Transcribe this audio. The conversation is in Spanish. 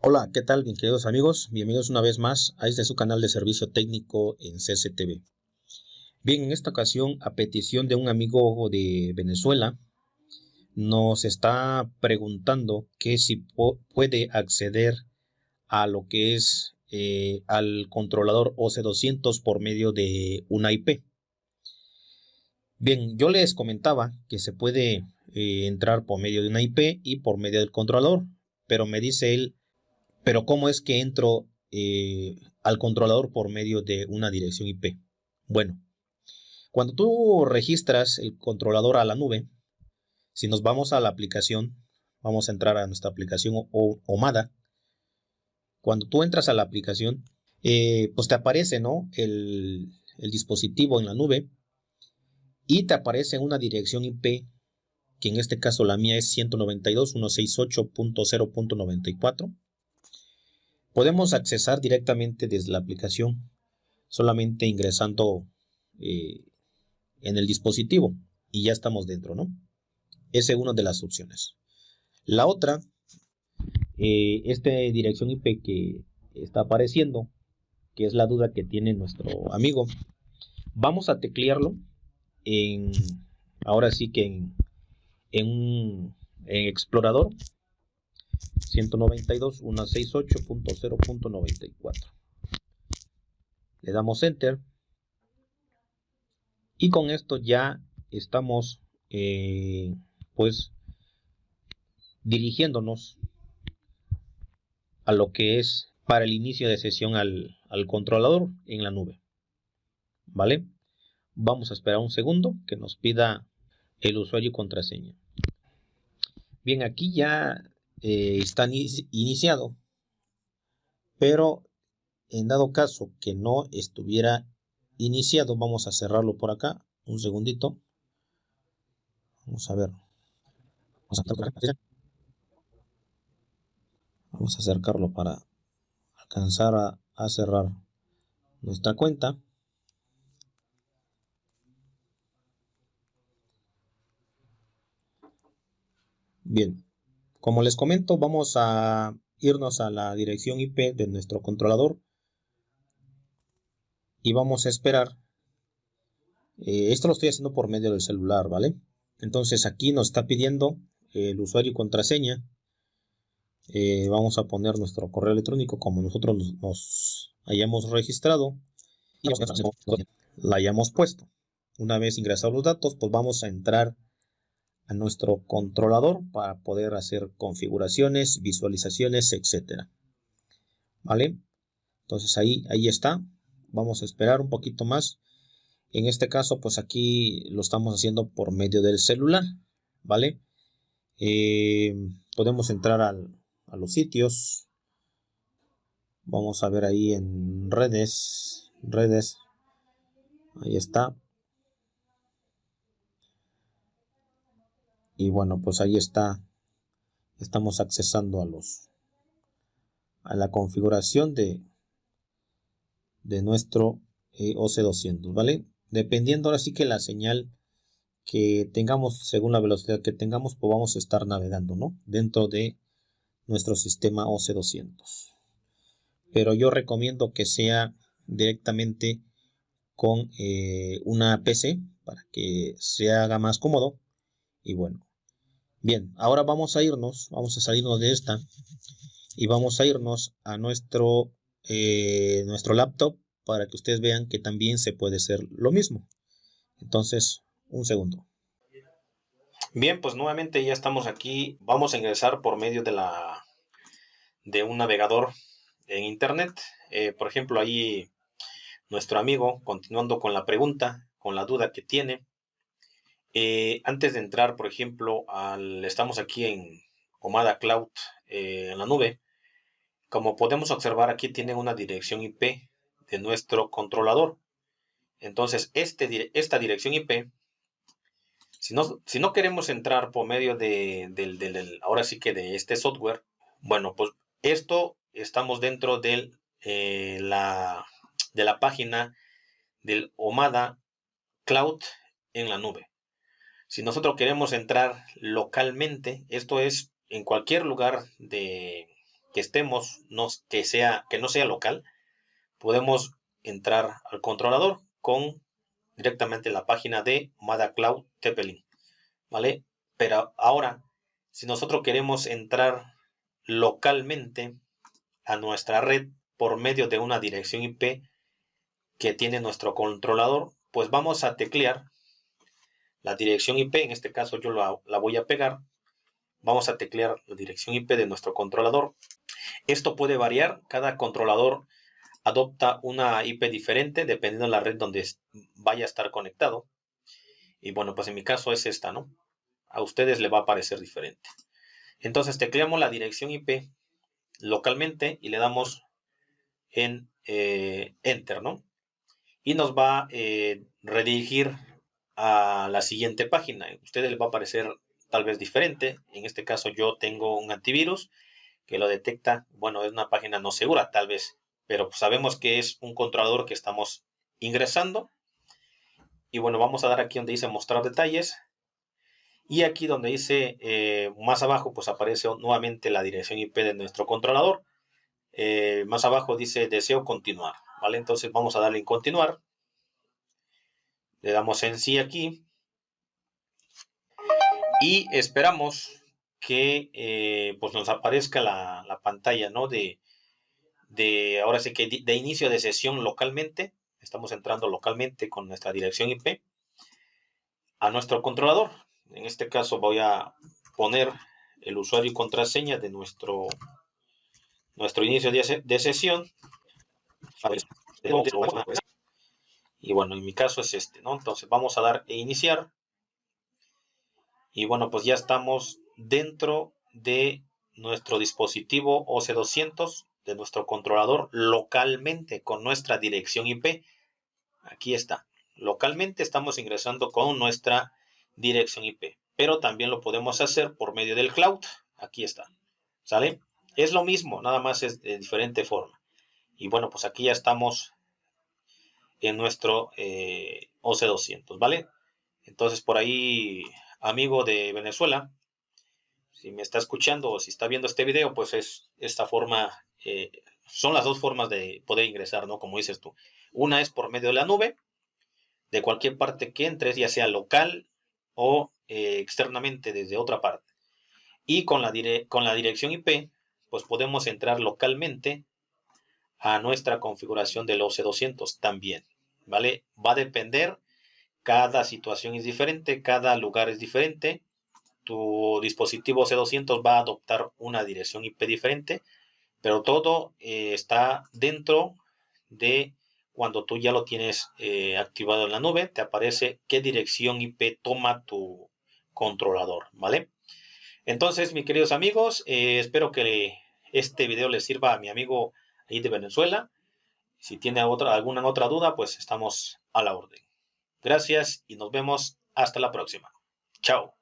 Hola, ¿qué tal, bien queridos amigos? Bienvenidos una vez más a este su canal de servicio técnico en CCTV. Bien, en esta ocasión, a petición de un amigo de Venezuela, nos está preguntando que si puede acceder a lo que es eh, al controlador OC200 por medio de una IP. Bien, yo les comentaba que se puede eh, entrar por medio de una IP y por medio del controlador, pero me dice él pero ¿cómo es que entro eh, al controlador por medio de una dirección IP? Bueno, cuando tú registras el controlador a la nube, si nos vamos a la aplicación, vamos a entrar a nuestra aplicación OMADA. Cuando tú entras a la aplicación, eh, pues te aparece ¿no? el, el dispositivo en la nube y te aparece una dirección IP que en este caso la mía es 192.168.0.94 Podemos accesar directamente desde la aplicación, solamente ingresando eh, en el dispositivo y ya estamos dentro, ¿no? Esa es una de las opciones. La otra, eh, esta dirección IP que está apareciendo, que es la duda que tiene nuestro amigo, vamos a teclearlo en, ahora sí que en, un en explorador 192.168.0.94. Le damos Enter. Y con esto ya estamos eh, pues dirigiéndonos a lo que es para el inicio de sesión al, al controlador en la nube. ¿Vale? Vamos a esperar un segundo que nos pida el usuario y contraseña. Bien, aquí ya eh, está iniciado, pero en dado caso que no estuviera iniciado, vamos a cerrarlo por acá, un segundito. Vamos a ver. Vamos a, acercarlo para alcanzar a, a cerrar nuestra cuenta. Bien, como les comento, vamos a irnos a la dirección IP de nuestro controlador y vamos a esperar. Eh, esto lo estoy haciendo por medio del celular, ¿vale? Entonces aquí nos está pidiendo el usuario y contraseña. Eh, vamos a poner nuestro correo electrónico como nosotros nos, hayamos registrado y la hayamos puesto. Una vez ingresados los datos, pues vamos a entrar a nuestro controlador para poder hacer configuraciones, visualizaciones, etcétera. ¿Vale? Entonces ahí, ahí está. Vamos a esperar un poquito más. En este caso, pues aquí lo estamos haciendo por medio del celular. ¿Vale? Eh, podemos entrar a los sitios. Vamos a ver ahí en redes. Redes. Ahí está. Y bueno pues ahí está. Estamos accesando a los a la configuración de de nuestro eh, OC200 vale dependiendo ahora sí que la señal que tengamos según la velocidad que tengamos pues vamos a estar navegando no dentro de nuestro sistema OC200 pero yo recomiendo que sea directamente con eh, una PC para que se haga más cómodo y bueno Bien, ahora vamos a irnos, vamos a salirnos de esta y vamos a irnos a nuestro, eh, nuestro laptop para que ustedes vean que también se puede hacer lo mismo. Entonces, un segundo. Bien, pues nuevamente ya estamos aquí. Vamos a ingresar por medio de la de un navegador en internet. Eh, por ejemplo, ahí nuestro amigo, continuando con la pregunta, con la duda que tiene, eh, antes de entrar, por ejemplo, al, estamos aquí en Omada Cloud eh, en la nube. Como podemos observar, aquí tiene una dirección IP de nuestro controlador. Entonces, este, esta dirección IP, si no, queremos entrar por medio de, del, ahora sí que de este software, bueno, pues esto estamos dentro de, eh, la, de la página del Omada Cloud en la nube. Si nosotros queremos entrar localmente, esto es en cualquier lugar de, que estemos, que, sea, que no sea local, podemos entrar al controlador con directamente la página de Mada Cloud Tepelin. ¿Vale? Pero ahora, si nosotros queremos entrar localmente a nuestra red por medio de una dirección IP que tiene nuestro controlador, pues vamos a teclear la dirección IP, en este caso yo la, voy a pegar, vamos a teclear la dirección IP de nuestro controlador. Esto puede variar, cada controlador adopta una IP diferente dependiendo de la red donde vaya a estar conectado. Y bueno, pues en mi caso es esta, ¿no? A ustedes le va a parecer diferente. Entonces tecleamos la dirección IP localmente y le damos en eh, Enter, ¿no? Y nos va a eh, redirigir a la siguiente página. A ustedes les va a parecer tal vez diferente. En este caso yo tengo un antivirus que lo detecta. Bueno, es una página no segura tal vez, pero sabemos que es un controlador que estamos ingresando. Y bueno, vamos a dar aquí donde dice mostrar detalles. Y aquí donde dice eh, más abajo, pues aparece nuevamente la dirección IP de nuestro controlador. Eh, más abajo dice deseo continuar. ¿Vale? Entonces vamos a darle en continuar. Le damos en sí aquí. Y esperamos que eh, pues nos aparezca la, la, pantalla, ¿no? De, de, ahora sí que de inicio de sesión localmente. Estamos entrando localmente con nuestra dirección IP a nuestro controlador. En este caso voy a poner el usuario y contraseña de nuestro, nuestro inicio de, sesión. Y bueno, en mi caso es este, ¿no? Entonces vamos a dar e iniciar. Y bueno, pues ya estamos dentro de nuestro dispositivo OC200, de nuestro controlador localmente con nuestra dirección IP. Aquí está. Localmente estamos ingresando con nuestra dirección IP. Pero también lo podemos hacer por medio del cloud. Aquí está. ¿Sale? Es lo mismo, nada más es de diferente forma. Y bueno, pues aquí ya estamos en nuestro eh, OC200, ¿vale? Entonces por ahí, amigo de Venezuela, si me está escuchando o si está viendo este video, pues es esta forma, eh, son las dos formas de poder ingresar, ¿no? Como dices tú. Una es por medio de la nube, de cualquier parte que entres, ya sea local o eh, externamente desde otra parte. Y con la, con la dirección IP, pues podemos entrar localmente a nuestra configuración del OC200 también, ¿vale? Va a depender, cada situación es diferente, cada lugar es diferente. Tu dispositivo OC200 va a adoptar una dirección IP diferente, pero todo eh, está dentro de cuando tú ya lo tienes eh, activado en la nube, te aparece qué dirección IP toma tu controlador, ¿vale? Entonces, mis queridos amigos, eh, espero que este video les sirva a mi amigo ahí de Venezuela. Si tiene alguna otra duda, pues estamos a la orden. Gracias y nos vemos hasta la próxima. Chao.